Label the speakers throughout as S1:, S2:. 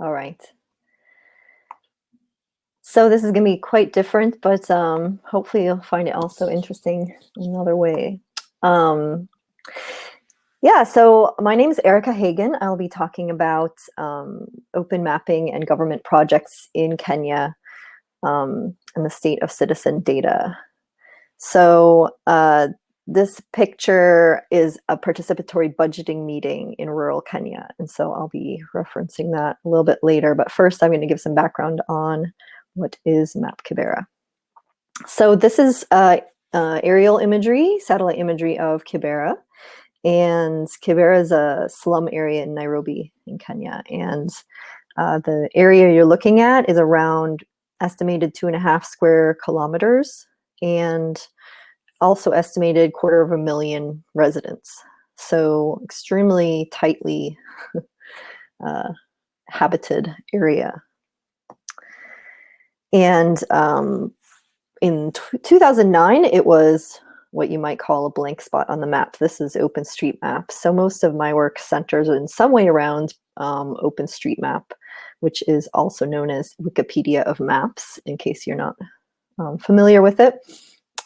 S1: All right. So this is going to be quite different, but um, hopefully you'll find it also interesting another way. Um, yeah, so my name is Erica Hagen. I'll be talking about um, open mapping and government projects in Kenya um, and the state of citizen data. So uh, this picture is a participatory budgeting meeting in rural Kenya. And so I'll be referencing that a little bit later. But first, I'm going to give some background on what is Map Kibera. So this is uh, uh, aerial imagery, satellite imagery of Kibera. And Kibera is a slum area in Nairobi in Kenya. And uh, the area you're looking at is around estimated two and a half square kilometers and also estimated quarter of a million residents. So extremely tightly uh, habited area. And um, in 2009, it was what you might call a blank spot on the map. This is OpenStreetMap. So most of my work centers in some way around um, OpenStreetMap, which is also known as Wikipedia of Maps, in case you're not um, familiar with it.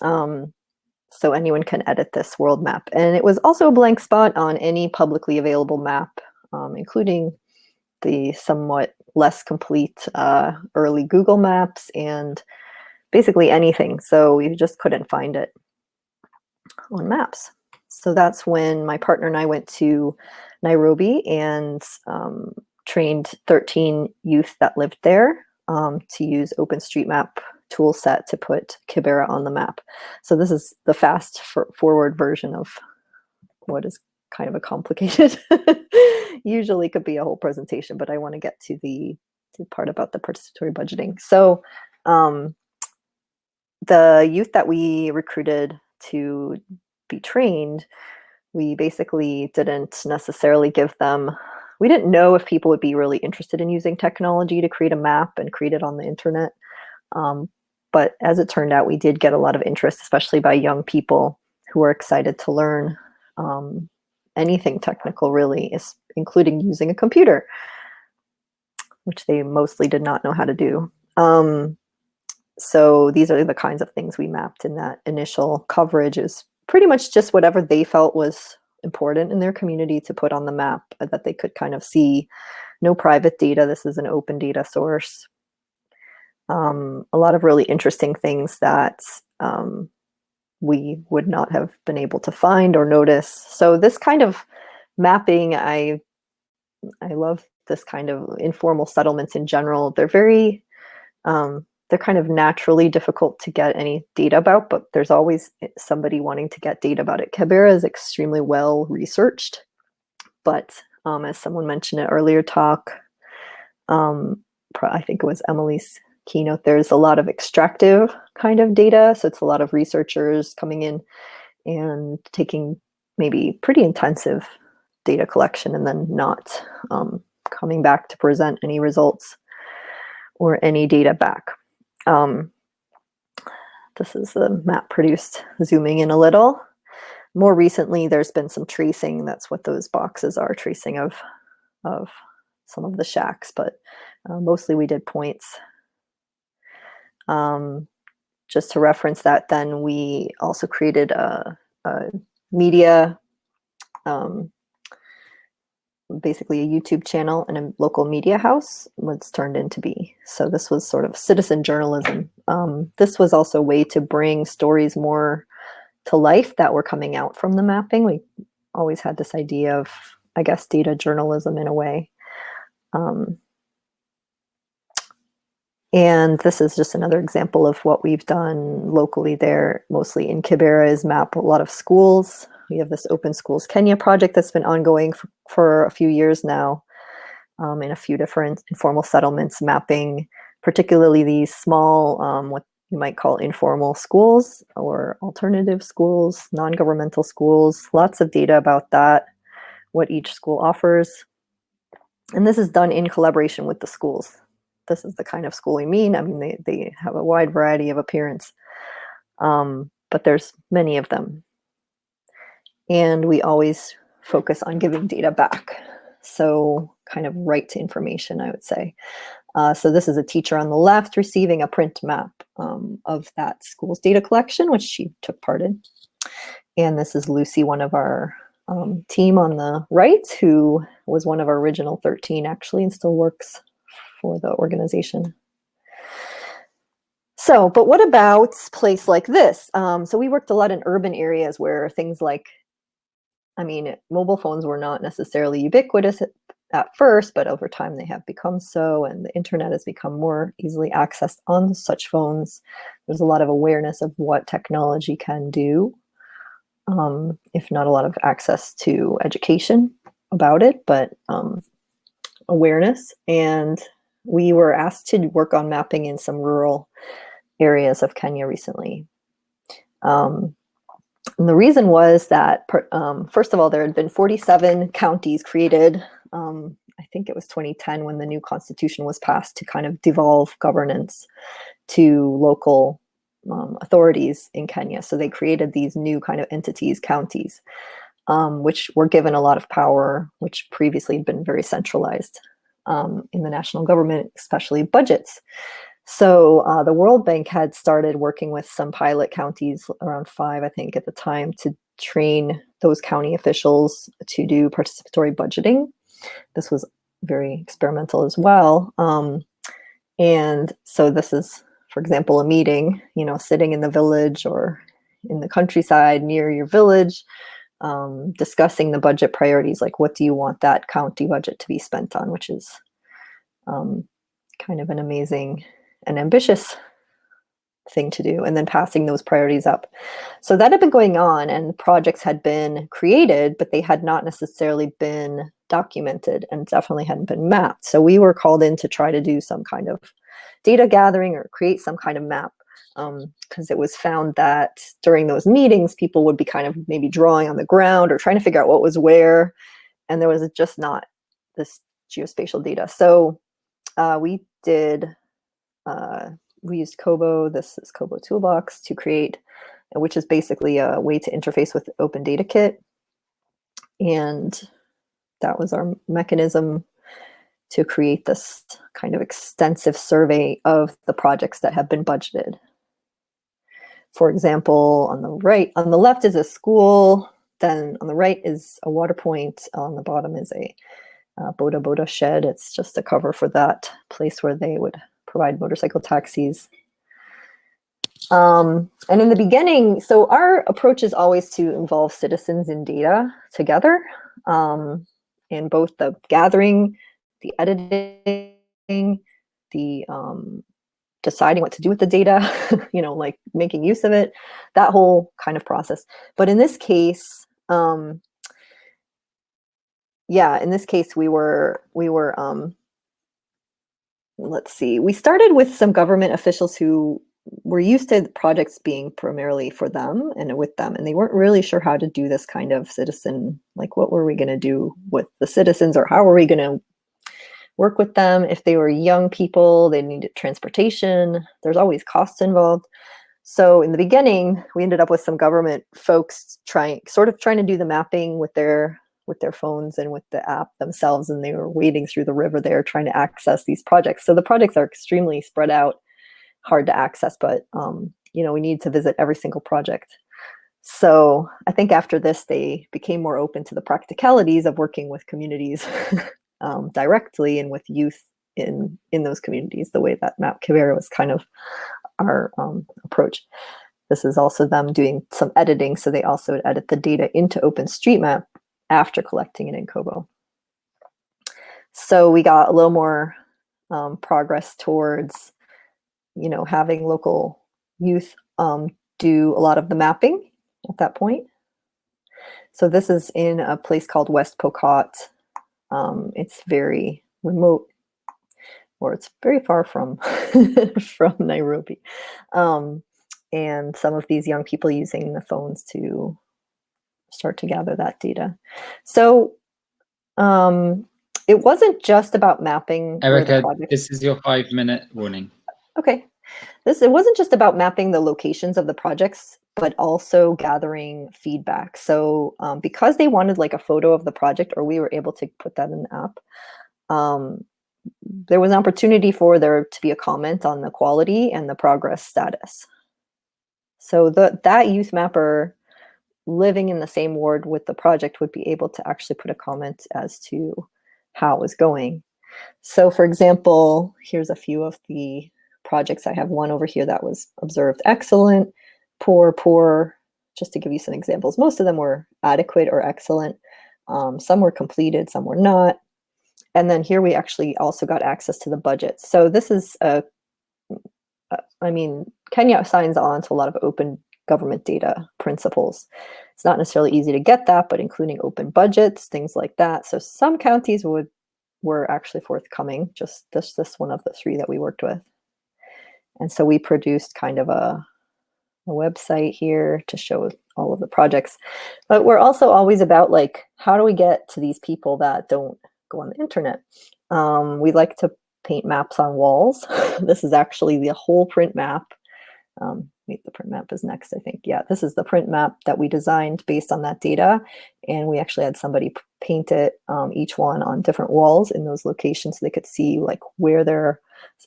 S1: Um, so anyone can edit this world map. And it was also a blank spot on any publicly available map, um, including the somewhat less complete uh, early Google Maps and basically anything. So we just couldn't find it on maps. So that's when my partner and I went to Nairobi and um, trained 13 youth that lived there um, to use OpenStreetMap tool set to put Kibera on the map. So this is the fast for forward version of what is kind of a complicated, usually could be a whole presentation, but I want to get to the to part about the participatory budgeting. So um, the youth that we recruited to be trained, we basically didn't necessarily give them, we didn't know if people would be really interested in using technology to create a map and create it on the internet. Um, but as it turned out, we did get a lot of interest, especially by young people who were excited to learn um, anything technical really, is including using a computer, which they mostly did not know how to do. Um, so these are the kinds of things we mapped in that initial coverage is pretty much just whatever they felt was important in their community to put on the map that they could kind of see. No private data, this is an open data source. Um, a lot of really interesting things that um, we would not have been able to find or notice. So this kind of mapping, I, I love this kind of informal settlements in general. They're very, um, they're kind of naturally difficult to get any data about, but there's always somebody wanting to get data about it. Kibera is extremely well researched, but um, as someone mentioned in earlier talk, um, I think it was Emily's keynote, there's a lot of extractive kind of data. So it's a lot of researchers coming in and taking maybe pretty intensive data collection and then not um, coming back to present any results or any data back. Um, this is the map produced, zooming in a little. More recently, there's been some tracing. That's what those boxes are, tracing of, of some of the shacks, but uh, mostly we did points um, just to reference that, then we also created a, a media, um, basically a YouTube channel and a local media house was turned into be. So this was sort of citizen journalism. Um, this was also a way to bring stories more to life that were coming out from the mapping. We always had this idea of, I guess, data journalism in a way. Um, and this is just another example of what we've done locally there, mostly in Kibera, is map a lot of schools. We have this Open Schools Kenya project that's been ongoing for, for a few years now um, in a few different informal settlements, mapping particularly these small, um, what you might call informal schools or alternative schools, non-governmental schools, lots of data about that, what each school offers. And this is done in collaboration with the schools this is the kind of school we mean. I mean, they, they have a wide variety of appearance, um, but there's many of them. And we always focus on giving data back. So kind of right to information, I would say. Uh, so this is a teacher on the left receiving a print map um, of that school's data collection, which she took part in. And this is Lucy, one of our um, team on the right, who was one of our original 13 actually and still works for the organization. So, but what about place like this? Um, so we worked a lot in urban areas where things like, I mean, mobile phones were not necessarily ubiquitous at, at first, but over time they have become so, and the internet has become more easily accessed on such phones. There's a lot of awareness of what technology can do, um, if not a lot of access to education about it, but um, awareness. And we were asked to work on mapping in some rural areas of Kenya recently. Um, and the reason was that, um, first of all, there had been 47 counties created. Um, I think it was 2010 when the new constitution was passed to kind of devolve governance to local um, authorities in Kenya. So they created these new kind of entities, counties, um, which were given a lot of power, which previously had been very centralized um, in the national government, especially budgets. So uh, the World Bank had started working with some pilot counties, around five, I think, at the time, to train those county officials to do participatory budgeting. This was very experimental as well. Um, and so this is, for example, a meeting, you know, sitting in the village or in the countryside near your village, um, discussing the budget priorities, like what do you want that county budget to be spent on, which is um, kind of an amazing an ambitious thing to do and then passing those priorities up. So that had been going on and projects had been created, but they had not necessarily been documented and definitely hadn't been mapped. So we were called in to try to do some kind of data gathering or create some kind of map because um, it was found that during those meetings, people would be kind of maybe drawing on the ground or trying to figure out what was where. And there was just not this geospatial data. So uh, we did uh, we used Kobo, this is Kobo Toolbox to create, which is basically a way to interface with Open Data Kit. And that was our mechanism to create this kind of extensive survey of the projects that have been budgeted. For example, on the right, on the left is a school, then on the right is a water point, on the bottom is a uh, Boda Boda shed. It's just a cover for that place where they would provide motorcycle taxis. Um, and in the beginning, so our approach is always to involve citizens in data together um, in both the gathering, the editing, the um, deciding what to do with the data, you know, like making use of it, that whole kind of process. But in this case, um, yeah, in this case, we were we were um, let's see, we started with some government officials who were used to projects being primarily for them and with them, and they weren't really sure how to do this kind of citizen, like what were we going to do with the citizens or how were we going to work with them? If they were young people, they needed transportation, there's always costs involved. So in the beginning, we ended up with some government folks trying, sort of trying to do the mapping with their with their phones and with the app themselves and they were wading through the river there trying to access these projects so the projects are extremely spread out hard to access but um, you know we need to visit every single project so i think after this they became more open to the practicalities of working with communities um, directly and with youth in in those communities the way that map Kibera was kind of our um, approach this is also them doing some editing so they also edit the data into openstreetmap after collecting it in Kobo. So we got a little more um, progress towards, you know, having local youth um, do a lot of the mapping at that point. So this is in a place called West Pokot. Um, it's very remote, or it's very far from from Nairobi. Um, and some of these young people using the phones to start to gather that data. So um, it wasn't just about mapping.
S2: Erica, this is your five minute warning.
S1: Okay. This it wasn't just about mapping the locations of the projects, but also gathering feedback. So um, because they wanted like a photo of the project, or we were able to put that in the app, um, there was an opportunity for there to be a comment on the quality and the progress status. So the, that youth mapper living in the same ward with the project would be able to actually put a comment as to how it was going. So for example, here's a few of the projects. I have one over here that was observed excellent, poor, poor, just to give you some examples. Most of them were adequate or excellent. Um, some were completed, some were not. And then here we actually also got access to the budget. So this is, a, I mean, Kenya signs on to a lot of open government data principles. It's not necessarily easy to get that, but including open budgets, things like that. So some counties would were actually forthcoming, just this, this one of the three that we worked with. And so we produced kind of a, a website here to show all of the projects. But we're also always about like, how do we get to these people that don't go on the internet? Um, we like to paint maps on walls. this is actually the whole print map. Um, wait, the print map is next, I think. Yeah, this is the print map that we designed based on that data. And we actually had somebody paint it, um, each one on different walls in those locations so they could see like where they're,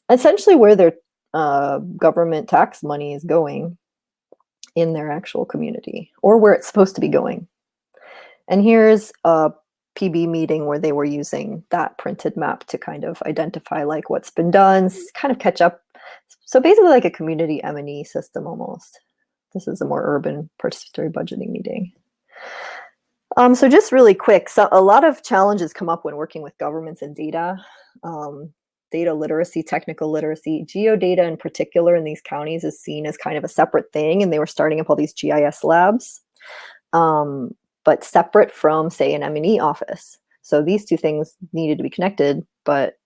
S1: essentially where their uh, government tax money is going in their actual community or where it's supposed to be going. And here's a PB meeting where they were using that printed map to kind of identify like what's been done, kind of catch up. So basically like a community M&E system almost. This is a more urban participatory budgeting meeting. Um, so just really quick, so a lot of challenges come up when working with governments and data. Um, data literacy, technical literacy, geodata in particular in these counties is seen as kind of a separate thing and they were starting up all these GIS labs. Um, but separate from, say, an M&E office. So these two things needed to be connected, but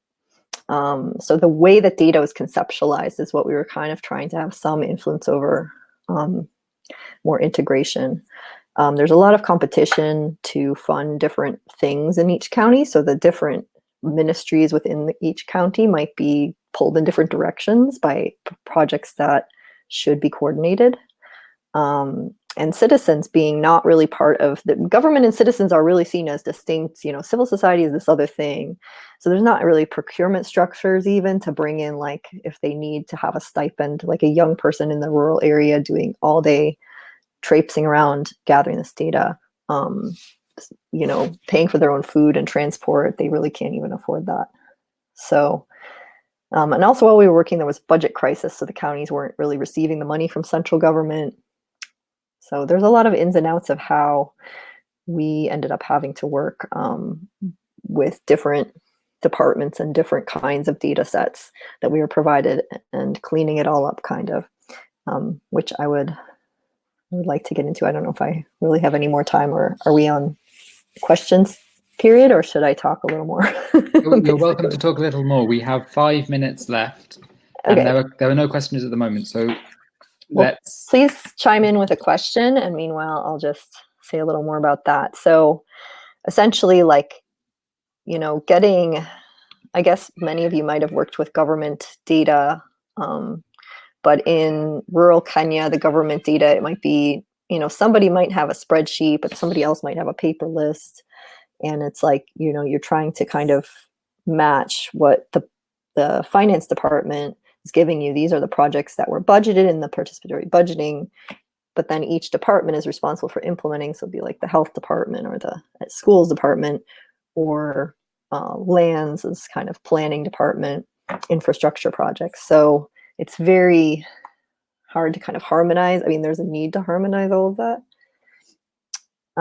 S1: um, so the way that data was conceptualized is what we were kind of trying to have some influence over um, more integration. Um, there's a lot of competition to fund different things in each county. So the different ministries within each county might be pulled in different directions by projects that should be coordinated. Um, and citizens being not really part of the government and citizens are really seen as distinct you know civil society is this other thing so there's not really procurement structures even to bring in like if they need to have a stipend like a young person in the rural area doing all day traipsing around gathering this data um, you know paying for their own food and transport they really can't even afford that. So um, and also while we were working there was budget crisis so the counties weren't really receiving the money from central government. So there's a lot of ins and outs of how we ended up having to work um, with different departments and different kinds of data sets that we were provided and cleaning it all up kind of, um, which I would, would like to get into. I don't know if I really have any more time or are we on questions period or should I talk a little more?
S2: You're welcome to talk a little more. We have five minutes left. And okay. there, are, there are no questions at the moment. So
S1: well, please chime in with a question. And meanwhile, I'll just say a little more about that. So essentially like, you know, getting, I guess many of you might have worked with government data, um, but in rural Kenya, the government data, it might be, you know, somebody might have a spreadsheet, but somebody else might have a paper list. And it's like, you know, you're trying to kind of match what the, the finance department is giving you these are the projects that were budgeted in the participatory budgeting, but then each department is responsible for implementing. So it'd be like the health department or the schools department or uh, lands is kind of planning department, infrastructure projects. So it's very hard to kind of harmonize. I mean, there's a need to harmonize all of that.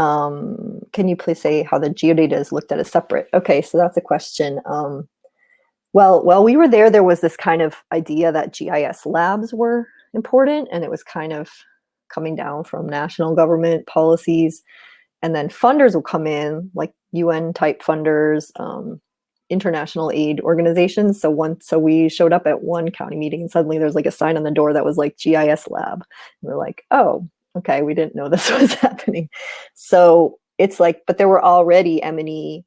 S1: Um, can you please say how the geodata is looked at as separate? Okay, so that's a question. Um, well, while we were there, there was this kind of idea that GIS labs were important and it was kind of coming down from national government policies. And then funders will come in, like UN type funders, um, international aid organizations. So once, so we showed up at one county meeting and suddenly there's like a sign on the door that was like GIS lab. And we're like, oh, okay, we didn't know this was happening. So it's like, but there were already M&E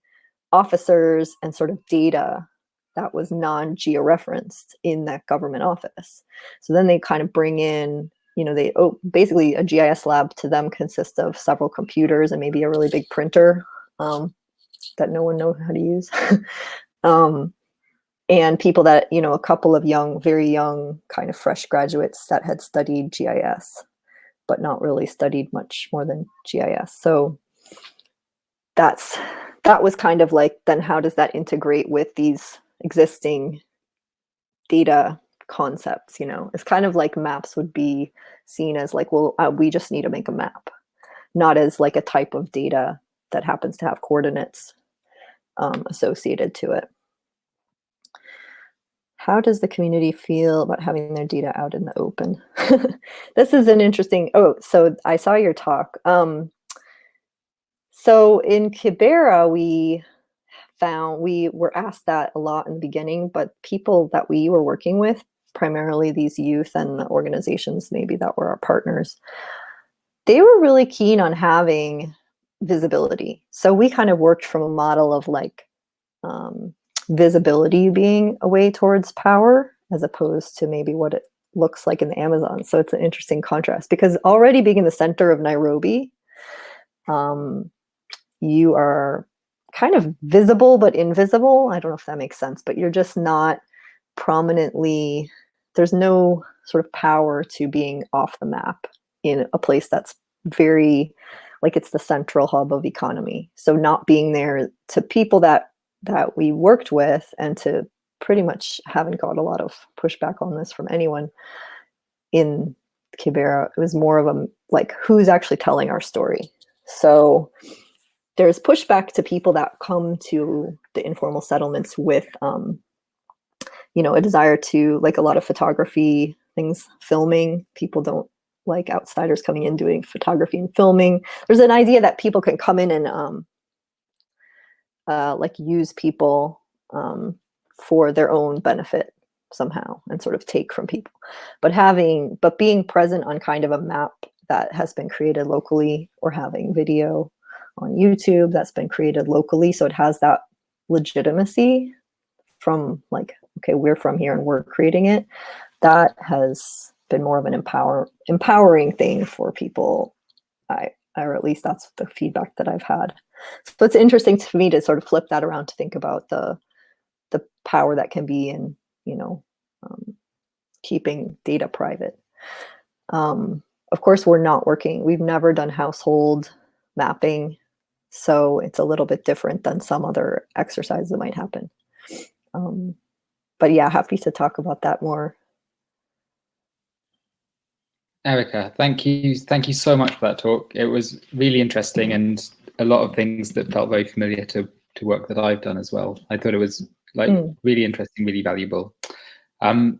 S1: officers and sort of data that was non-georeferenced in that government office. So then they kind of bring in, you know, they oh, basically a GIS lab to them consists of several computers and maybe a really big printer um, that no one knows how to use. Um, and people that, you know, a couple of young, very young, kind of fresh graduates that had studied GIS, but not really studied much more than GIS. So that's that was kind of like then how does that integrate with these existing data concepts you know it's kind of like maps would be seen as like well uh, we just need to make a map not as like a type of data that happens to have coordinates um, associated to it. How does the community feel about having their data out in the open? This is an interesting oh so i saw your talk. Um, so in Kibera, we found we were asked that a lot in the beginning, but people that we were working with, primarily these youth and the organizations maybe that were our partners, they were really keen on having visibility. So we kind of worked from a model of like um, visibility being a way towards power as opposed to maybe what it looks like in the Amazon. So it's an interesting contrast because already being in the center of Nairobi, um, you are kind of visible but invisible. I don't know if that makes sense, but you're just not prominently, there's no sort of power to being off the map in a place that's very like it's the central hub of economy. So not being there to people that that we worked with and to pretty much haven't got a lot of pushback on this from anyone in Kibera. It was more of a like who's actually telling our story. So there's pushback to people that come to the informal settlements with, um, you know, a desire to like a lot of photography things, filming. People don't like outsiders coming in doing photography and filming. There's an idea that people can come in and um, uh, like use people um, for their own benefit somehow and sort of take from people. But having, but being present on kind of a map that has been created locally or having video on YouTube that's been created locally. So it has that legitimacy from like, okay, we're from here and we're creating it. That has been more of an empower empowering thing for people. I, or at least that's the feedback that I've had. So it's interesting to me to sort of flip that around to think about the the power that can be in, you know, um, keeping data private. Um, of course, we're not working. We've never done household mapping so it's a little bit different than some other exercise that might happen. Um, but yeah, happy to talk about that more.
S2: Erica, thank you. Thank you so much for that talk. It was really interesting and a lot of things that felt very familiar to, to work that I've done as well. I thought it was like mm. really interesting, really valuable. Um,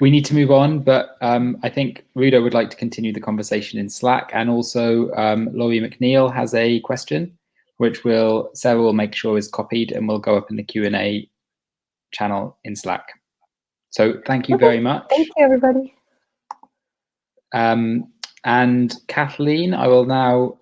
S2: we need to move on, but um, I think Rudo would like to continue the conversation in Slack, and also um, Laurie McNeil has a question, which will Sarah will make sure is copied and will go up in the Q and A channel in Slack. So thank you
S1: okay.
S2: very much.
S1: Thank you, everybody.
S2: Um, and Kathleen, I will now